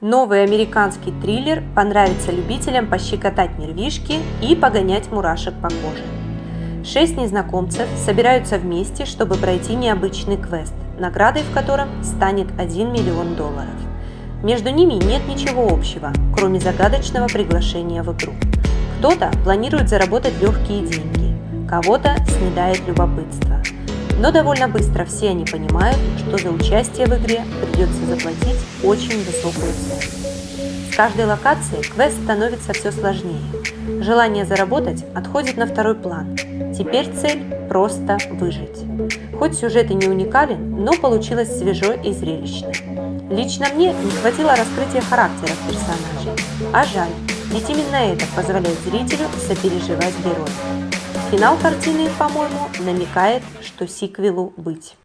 Новый американский триллер понравится любителям пощекотать нервишки и погонять мурашек по коже. Шесть незнакомцев собираются вместе, чтобы пройти необычный квест, наградой в котором станет 1 миллион долларов. Между ними нет ничего общего, кроме загадочного приглашения в игру. Кто-то планирует заработать легкие деньги, кого-то снедает любопытство. Но довольно быстро все они понимают, что за участие в игре придется заплатить очень высокую цену. С каждой локацией квест становится все сложнее. Желание заработать отходит на второй план. Теперь цель – просто выжить. Хоть сюжет и не уникален, но получилось свежо и зрелищно. Лично мне не хватило раскрытия характеров персонажей. А жаль, ведь именно это позволяет зрителю сопереживать героя. Финал картины, по-моему, намекает, что сиквелу быть.